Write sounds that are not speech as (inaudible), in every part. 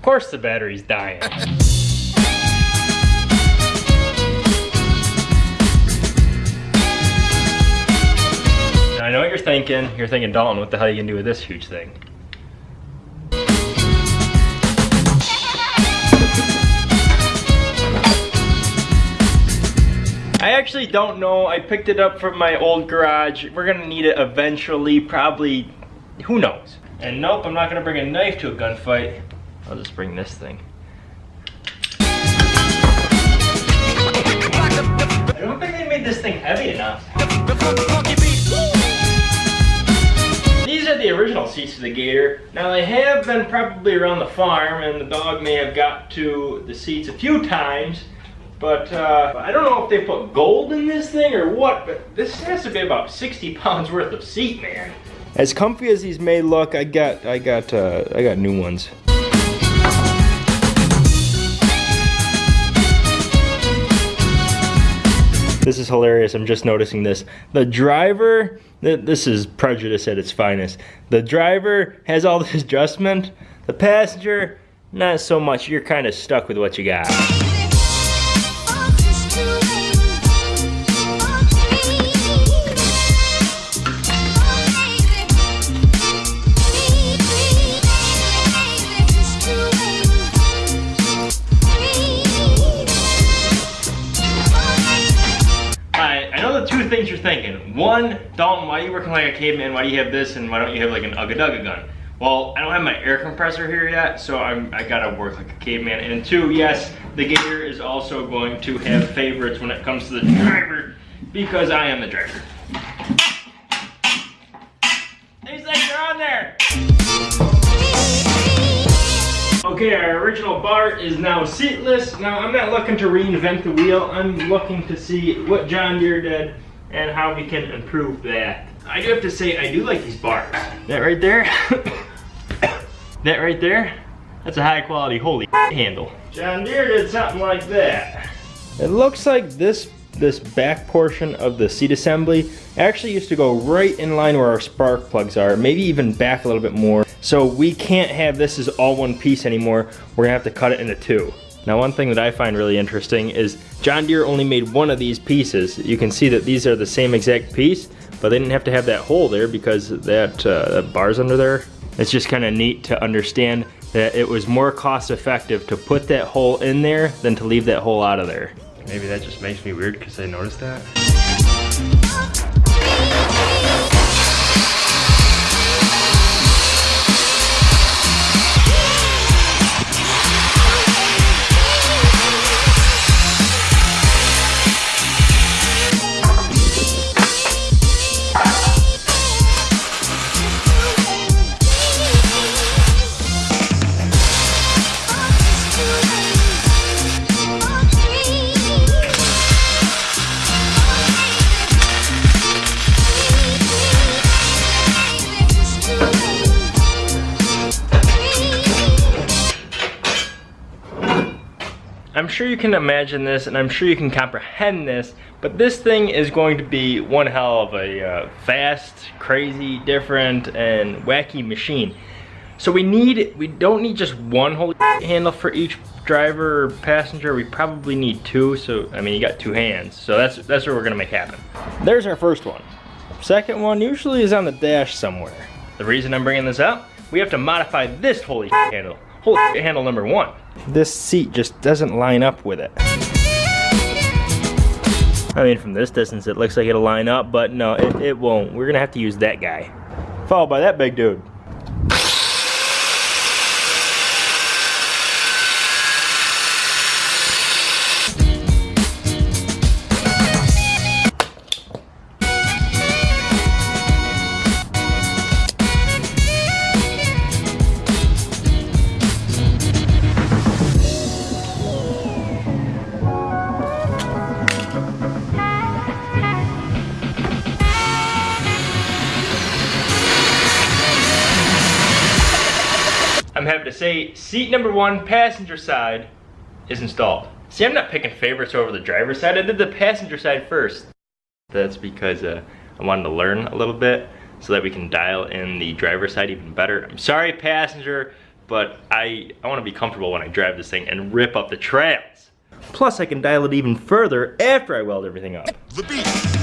Of course the battery's dying. Now, I know what you're thinking. You're thinking, Dalton, what the hell are you gonna do with this huge thing? I actually don't know. I picked it up from my old garage. We're gonna need it eventually, probably, who knows? And nope, I'm not gonna bring a knife to a gunfight. I'll just bring this thing. I don't think they made this thing heavy enough. These are the original seats of the Gator. Now they have been probably around the farm and the dog may have got to the seats a few times. But uh, I don't know if they put gold in this thing or what, but this has to be about 60 pounds worth of seat, man. As comfy as these may look, I got, I got, uh, I got new ones. This is hilarious. I'm just noticing this. The driver, this is prejudice at its finest. The driver has all this adjustment. The passenger, not so much. You're kind of stuck with what you got. One, Dalton, why are you working like a caveman? Why do you have this and why don't you have like an Ugga Dugga gun? Well, I don't have my air compressor here yet, so I'm, I gotta work like a caveman. And two, yes, the Gator is also going to have favorites when it comes to the driver because I am the driver. These things are on there! Okay, our original BART is now seatless. Now, I'm not looking to reinvent the wheel. I'm looking to see what John Deere did and how we can improve that. I do have to say, I do like these bars. That right there, (coughs) that right there, that's a high quality holy (coughs) handle. John Deere did something like that. It looks like this this back portion of the seat assembly actually used to go right in line where our spark plugs are, maybe even back a little bit more. So we can't have this as all one piece anymore. We're gonna have to cut it into two. Now one thing that I find really interesting is John Deere only made one of these pieces. You can see that these are the same exact piece, but they didn't have to have that hole there because that, uh, bar's under there. It's just kind of neat to understand that it was more cost effective to put that hole in there than to leave that hole out of there. Maybe that just makes me weird because I noticed that. I'm sure you can imagine this and I'm sure you can comprehend this, but this thing is going to be one hell of a uh, fast, crazy, different, and wacky machine. So we need, we don't need just one holy handle for each driver or passenger, we probably need two, so, I mean, you got two hands. So that's, that's what we're gonna make happen. There's our first one. Second one usually is on the dash somewhere. The reason I'm bringing this up, we have to modify this holy handle. Holy handle number one this seat just doesn't line up with it. I mean, from this distance, it looks like it'll line up, but no, it, it won't. We're gonna have to use that guy. Followed by that big dude. Happy to say seat number one, passenger side, is installed. See, I'm not picking favorites over the driver's side. I did the passenger side first. That's because uh, I wanted to learn a little bit so that we can dial in the driver's side even better. I'm sorry, passenger, but I, I wanna be comfortable when I drive this thing and rip up the trails. Plus I can dial it even further after I weld everything up. The beat.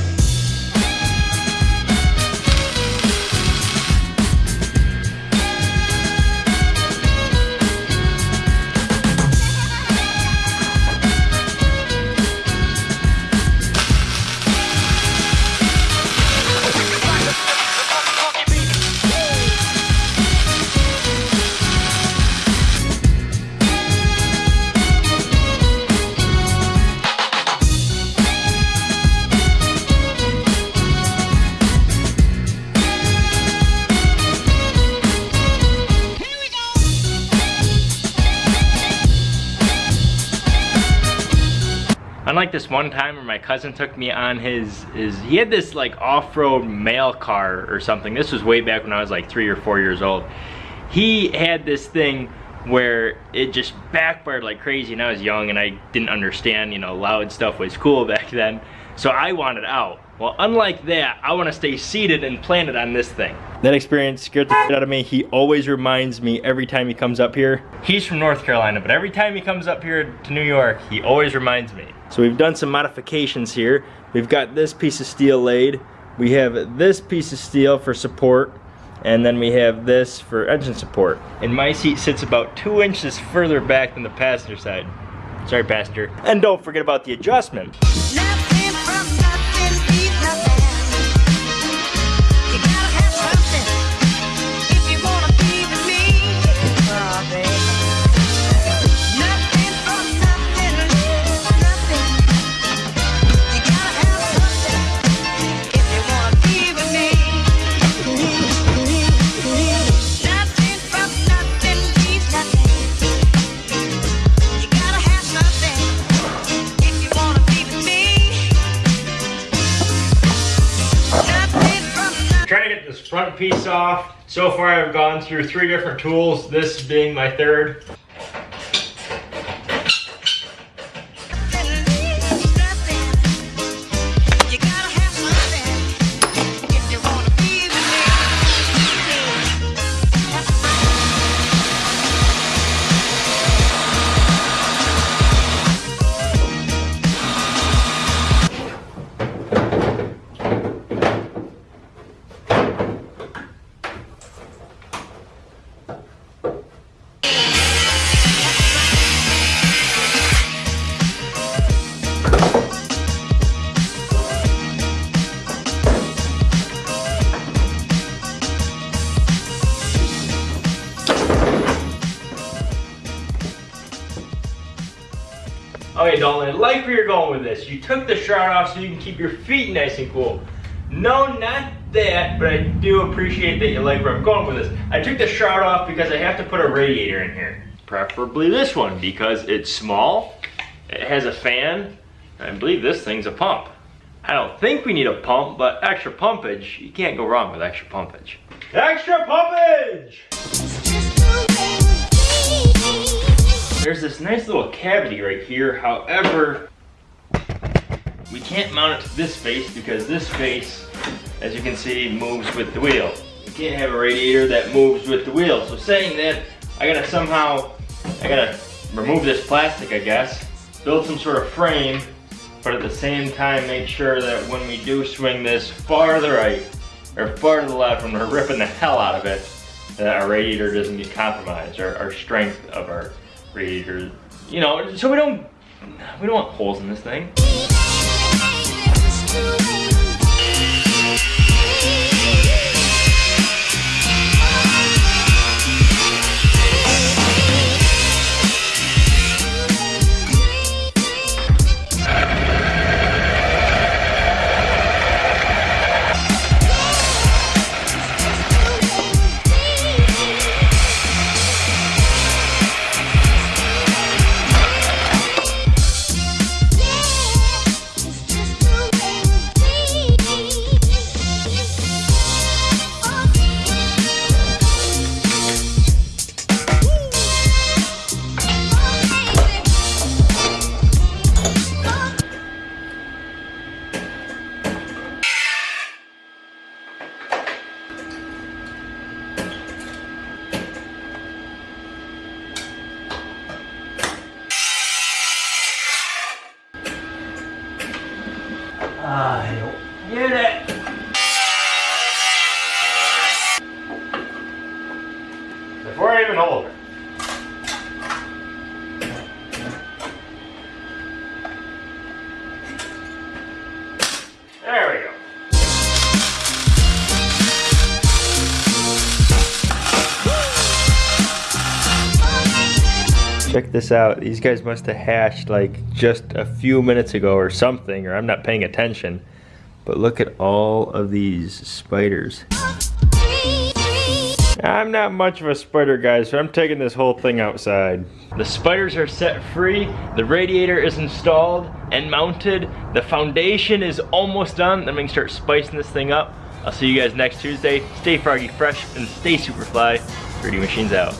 Unlike this one time where my cousin took me on his, his he had this like off-road mail car or something. This was way back when I was like three or four years old. He had this thing where it just backfired like crazy and I was young and I didn't understand, you know, loud stuff was cool (laughs) back then. So I wanted out. Well, unlike that, I want to stay seated and planted on this thing. That experience scared the shit out of me. He always reminds me every time he comes up here. He's from North Carolina, but every time he comes up here to New York, he always reminds me. So we've done some modifications here. We've got this piece of steel laid. We have this piece of steel for support and then we have this for engine support. And my seat sits about two inches further back than the passenger side. Sorry, passenger. And don't forget about the adjustment. Piece off. So far I've gone through three different tools, this being my third. Okay, Dalton, I like where you're going with this. You took the shroud off so you can keep your feet nice and cool. No, not that, but I do appreciate that you like where I'm going with this. I took the shroud off because I have to put a radiator in here. Preferably this one because it's small, it has a fan, I believe this thing's a pump. I don't think we need a pump, but extra pumpage, you can't go wrong with extra pumpage. Extra pumpage! There's this nice little cavity right here. However, we can't mount it to this face because this face, as you can see, moves with the wheel. You can't have a radiator that moves with the wheel. So saying that, I gotta somehow, I gotta remove this plastic, I guess, build some sort of frame, but at the same time make sure that when we do swing this far to the right, or far to the left, when we're ripping the hell out of it, that our radiator doesn't get compromised, or our strength of our you know, so we don't, we don't want holes in this thing. I don't get it. Before Check this out. These guys must have hatched like just a few minutes ago or something, or I'm not paying attention. But look at all of these spiders. I'm not much of a spider guy, so I'm taking this whole thing outside. The spiders are set free, the radiator is installed and mounted, the foundation is almost done, then we can start spicing this thing up. I'll see you guys next Tuesday. Stay froggy fresh and stay super fly. 3D Machines out.